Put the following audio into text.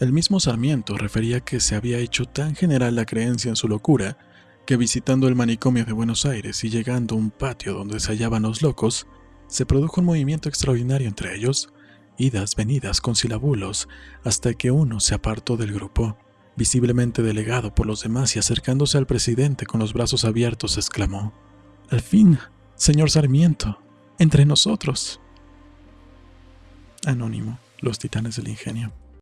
El mismo Sarmiento refería que se había hecho tan general la creencia en su locura que visitando el manicomio de Buenos Aires y llegando a un patio donde se hallaban los locos, se produjo un movimiento extraordinario entre ellos, idas, venidas, con silabulos, hasta que uno se apartó del grupo, visiblemente delegado por los demás y acercándose al presidente con los brazos abiertos, exclamó, Al fin, señor Sarmiento, entre nosotros. Anónimo, los titanes del ingenio.